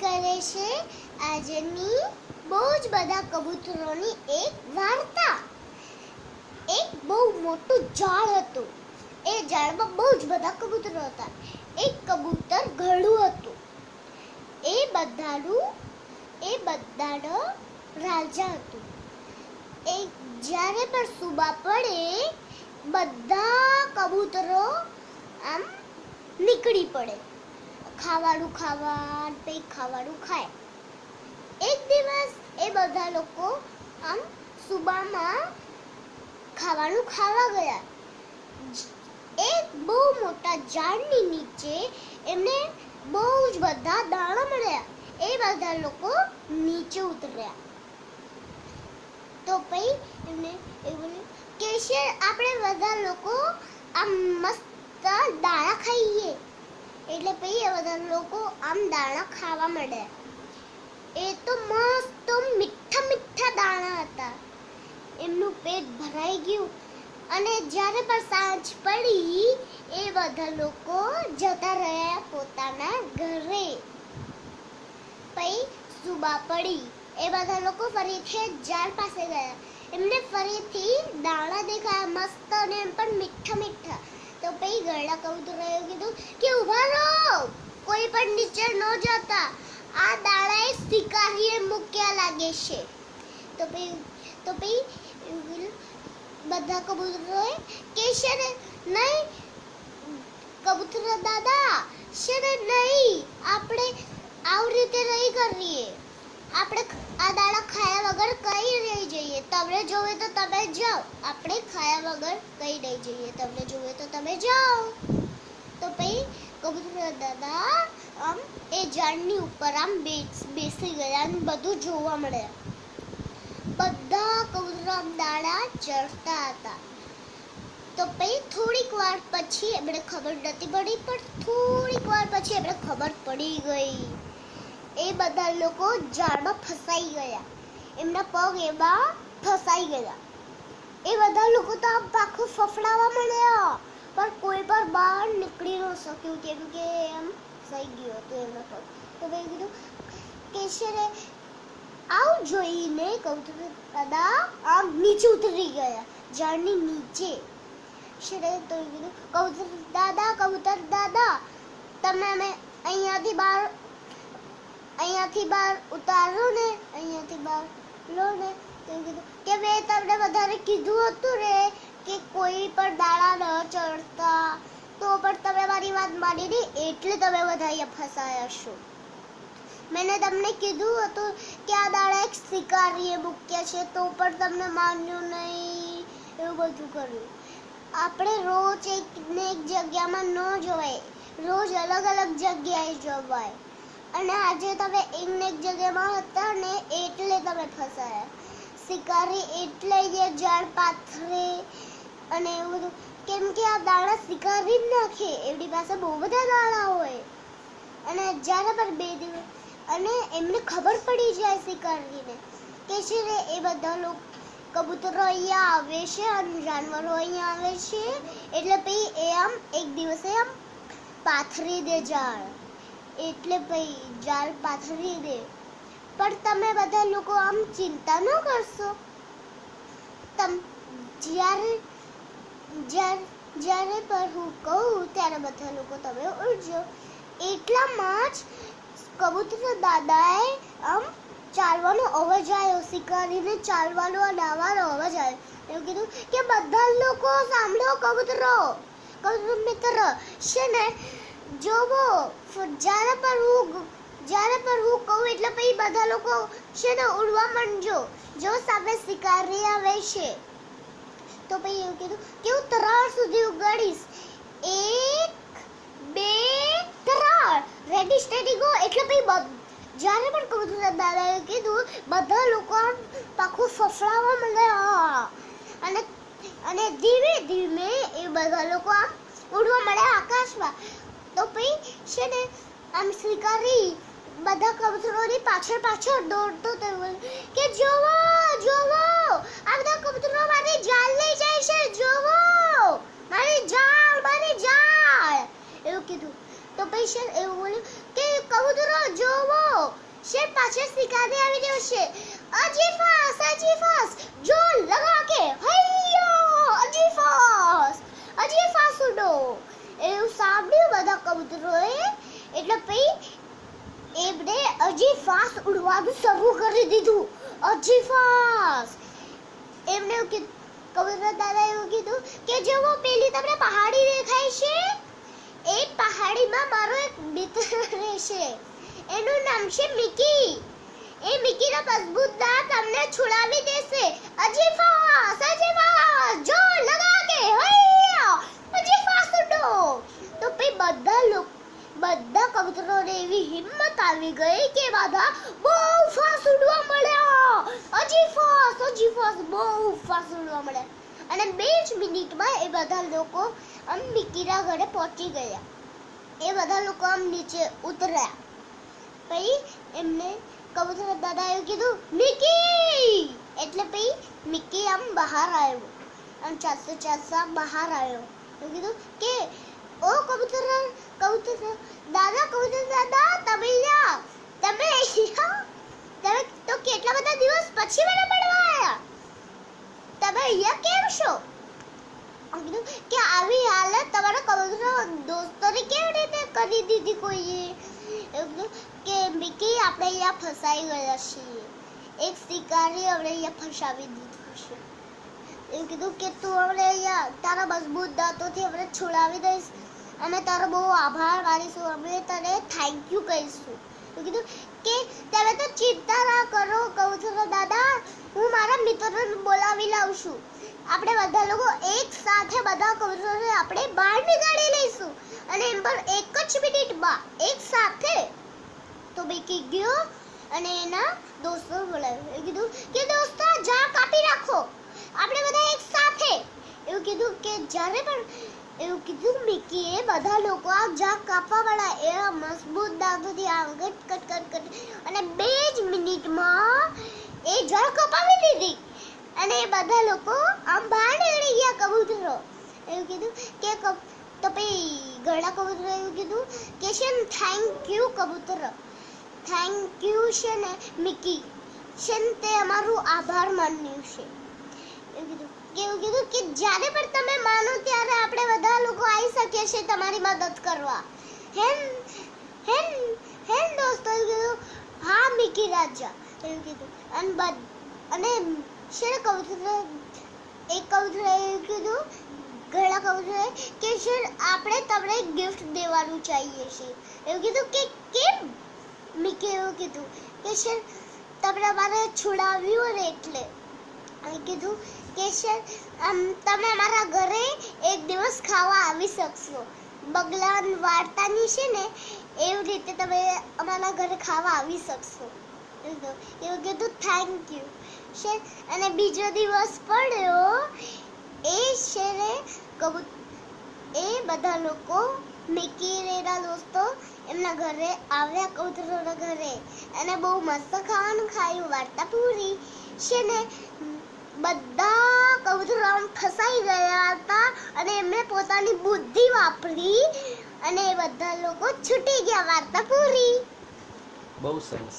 કરે છે? આજની બહુ જ બધા કબૂતરોની એક વાર્તા. એક બહુ મોટું ઝાડ હતું. એ ઝાડમાં બહુ જ બધા કબૂતરો હતા. એક કબૂતર ઘડું હતું. એ બધાનું, એ બધાનો રાજા હતું. એ જ્યારે પણ સુબા પડે, બધા કબૂતરો આમ નીકળી પડે. ખાવાનું ખાવા પછી ખાવાનું ખાય. એક દિવસ એ બધા લોકો આમ સુબામાં ખાવાનું ખાવા ગયા. એક બહુ મોટા ઝાડની નીચે એમને બહુ જ બધા દાણા મળ્યા. એ બધા લોકો નીચે ઉતર્યા. તો પછી એમને એવું કે આપણે બધા લોકો આમ મસ્ત દાણા ખાઈએ. એટલે પછી બધા લોકો આમ દાણા ખાવા મળે એ તો મસ્ત મીઠા મીઠા દાણા હતા. એમનું પેટ ભરાઈ ગયું. અને જ્યારે પણ સાંજ પડી, એ બધા લોકો જતા રહ્યા પોતાના ઘરે. પછી સુબા પડી. એ બધા લોકો ફરીથી ઝાડ પાસે ગયા. એમને ફરીથી દાણા દેખાયા મસ્ત અને એમ પણ મીઠા મીઠા. તો પછી ગરડા કબૂતરોએ કીધું કે ઊભા રહો. કોઈ પણ નીચે ન જતા. આ દાણા એ શિકારીએ મૂક્યા લાગે છે. તો પછી તો પછી. બધા કબૂતરોએ કે છે ને, નહીં, કબૂતર દાદા, છે ને, નહીં, આપણે આવી રીતે નહીં કરીએ. આપણે આ દાડા ખાયા વગર કઈ રહી જઈએ. તમને જોવે તો તમે જાઓ. આપણે ખાયા વગર કઈ રહી જઈએ. તમને જોવે તો તમે જાઓ. તો પછી કબૂતર દાદા, આમ એ ઝાડની ઉપર આમ બેસી ગયા અને બધું જોવા મળ્યા. બધા કબૂતરો આમ દાડા ચડતા હતા. તો પછી થોડીક વાર પછી એમને ખબર નથી પડી, પણ થોડીક વાર પછી એમને ખબર પડી ગઈ. એ બધા લોકો ઝાડમાં ફસાઈ ગયા. એમના પગ એમાં ફસાઈ ગયા. એ બધા લોકો તો આમ પાખું ફફડાવા મળ્યા પણ કોઈ પણ બહાર નીકળી ન શક્યું. કેમ કે એમ ફસાઈ ગયો હતો એમના પગ. તો મેં કીધું કે છે ને આવું જોઈને કબૂતર દાદા, આમ નીચે ઉતરી ગયા, ઝાડની નીચે. શેરે તો કીધું, કબૂતર, દાદા કબૂતર, દાદા, તમે અમે અહીંયાથી બહાર અહીંયાથી બહાર ઉતારો ને, અહીંયાથી બહાર લો ને કીધું કે મેં તમને વધારે કીધું હતું ને કે કોઈ પણ દાડા ન ચડતા, તો પણ તમે મારી વાત માની નહીં એટલે તમે બધા અહીંયા ફસાયા છો. મેં તમને કીધું હતું કે આ દાડા એક શિકારીએ મૂક્યા છે, તો પણ તમને માન્યું નહીં, એવું બધું કર્યું. આપણે રોજ એક ને એક જગ્યામાં ન જવાય, રોજ અલગ અલગ જગ્યાએ જવાય. અને આજે તમે એક જગ્યામાં હતા ને એટલે તમે ફસાયા. શિકારી એટલે એ ઝાડ પાથરે અને એવું બધું. કેમ કે આ દાણા શિકારી જ નાખે. એમની પાસે બહુ બધા દાણા હોય. અને જ્યારે પણ બે દિવસ અને એમને ખબર પડી જાય શિકારીને કે છે ને એ બધા લોકો કબૂતરો અહીંયા આવે છે અને જાનવરો અહીંયા આવે છે. એટલે પછી એ આમ એક દિવસે આમ પાથરી દે ઝાડ. એટલે ભાઈ, જાળ પાથરી દે. પણ તમે બધા લોકો આમ ચિંતા ન કરશો? તમ, જ્યારે જ્યારે જ્યારે હું કહું, ત્યારે બધા લોકો તમે ઉડજો. એટલામાં જ કબૂતર દાદાએ આમ ચાલવાનો અવાજ આવ્યો, શિકારીને ચાલવાનો ડાવાનો અવાજ આવ્યો. એવું કીધું કે, બધા લોકો સાંભળો કબૂતરો. કબૂતર મિત્ર, છે ને જોવો જ્યારે પણ હું જ્યારે પણ હું કહું એટલે પછી બધા લોકો છે ને ઉડવા માંડજો. જો સામે શિકારી આવે છે, તો પછી એવું કીધું, કે હું ત્રણ સુધી ઉગાડીશ. એક, બે ત્રણ રેડી સ્ટેડી ગો એટલે પછી જ્યારે પણ કબૂતર દાદાએ કીધું, બધા લોકો પાખું ફફડાવા માંડે અને અને ધીમે ધીમે એ બધા લોકો આમ ઉડવા મળ્યા આકાશમાં. તો પછી છે ને, આમ સ્વીકારી બધા કબૂતરોની પાછળ પાછળ દોડતો થયો કે જોવો જોવો, આ બધા કબૂતરો મારી જાળ લઈ જાય છે, જોવો, મારી જાળ મારી જાળ. એવું કીધું. તો પછી શેર એવું બોલ્યું કે, કબૂતરો, જોવો શેર પાછળ શિકારી આવી રહ્યો છે. અજી ફાસ અજી ફાસ, જો લગા કે હૈયો અજી ફાસુ ઉડો. એવું સાંભળ્યું બધા કબૂતરોએ એટલે પછી એમણે અજીફાસ ઉડવાનું શરૂ કરી દીધું. એમને એવું કીધું કબૂતર દાદા એવું કીધું કે જેવો પેલી તમને પહાડી દેખાય છે? એ પહાડીમાં મારો એક મિત્ર રહેશે. એનું નામ છે મિકી. એ મિકીનો મજબૂત દાંત તમને છોડાવી દેશે. અજી ફાસે જો લગા કે હૈયા તો પછી બધા લોકો, બધા કબૂતરોને એવી હિંમત આવી ગઈ કે બધા બહુ ફાસ્ટ ઉડવા મળ્યા. હજી ફાસ્ટ હજી ફાસ્ટ બહુ ફાસ્ટ ઉડવા મળ્યા. અને બે જ મિનિટમાં એ બધા લોકો આમ મિકીના ઘરે પહોંચી ગયા. એ બધા લોકો આમ નીચે ઉતર્યા. પછી એમને કબૂતર એવું કીધું, મિકી! એટલે પછી મિકી આમ બહાર આવ્યો. આમ ચાલતો ચાલતા બહાર આવ્યો. એવું કીધું કે, ઓ કબૂતર કબૂતર, દાદા કબૂતર, દાદા, તમે અહીંયા તમે તમે તો કેટલા બધા દિવસ પછી મને મળવા આવ્યા તમે અહીંયા કેમ છો? કીધું કે, આવી હાલત તમારા કબૂતર દોસ્તોને કેવી રીતે કરી દીધી કોઈએ? કે, મિકી, આપણે અહીંયા ફસાઈ ગયા છીએ. એક શિકારી આપણે અહીંયા ફસાવી દીધું છે. એવું કીધું કે તું અમને તારા મજબૂત દાંતોથી અમને છોડાવી દઈશ. અમે તારો બહુ આભાર માનીશું. અમે તને થેન્ક યુ કહીશું. એવું કીધું કે તમે તો ચિંતા ના કરો, કહું છું દાદા, હું મારા મિત્રોને બોલાવી લાવું છું. આપણે બધા લોકો એક સાથે બધા કબૂતરોને આપણે બહાર નીકાળી લઈશું. અને એમ પર એક જ મિનિટમાં એક સાથે. તો બેકી ગયો અને એના દોસ્તો બોલાવ્યો. કીધું કે દોસ્તો જા કાપી નાખો આપણે બધા એક સાથે. એવું કીધું કે જ્યારે પણ એવું કીધું મિકીએ બધા લોકો આ ઝાડ કાપવા વાળા એ મજબૂત દાંતોથી આમ કટ કટ કટ કટ અને બે જ મિનિટમાં એ જળ કપાવી દીધી. અને એ બધા લોકો આમ બહાર નીકળી ગયા કબૂતરો. એવું કીધું કે તો પછી ઘણા કબૂતરો એવું કીધું કે છે ને થેન્ક યુ કબૂતર. થેન્ક યુ છે ને, મિકી. છે ને, તે અમારું આભાર માન્યું છે. એવું કીધું કે કીધું કે જ્યારે પણ તમે માનો ત્યારે આપણે બધા લોકો આવી શકીએ છીએ તમારી મદદ કરવા. હેન હેન હેન દોસ્તો, એવું કીધું, હા, મિકી રાજા, એવું કીધું. અને બધ, અને છે ને એક કબૂતર એવું કીધું, ઘણા કબૂતરોએ કે શેર આપણે તમને ગિફ્ટ દેવાનું ચાહીએ છીએ. એવું કીધું કે કેમ? મિકી એવું કીધું કે શેર, તમને મારે છોડાવ્યું ને એટલે. અને કીધું આમ તમે અમારા ઘરે એક દિવસ ખાવા આવી શકશો. બગલાન વાર્તાની છે ને, એવી રીતે તમે અમારા ઘરે ખાવા આવી શકશો. એવું કીધું. થેન્ક યુ છે, અને બીજો દિવસ પડ્યો, એ છે ને, કબૂત, એ બધા લોકો, મિકી ને દોસ્તો, એમના ઘરે આવ્યા કબૂતરોના ઘરે. અને બહુ મસ્ત ખાવાનું ખાયું, વાર્તા પૂરી. છે ને બધા કબૂતરો આમ ફસાઈ ગયા હતા અને એમણે પોતાની બુદ્ધિ વાપરી અને બધા લોકો છૂટી ગયા વાર્તા પૂરી. બહુ સરસ.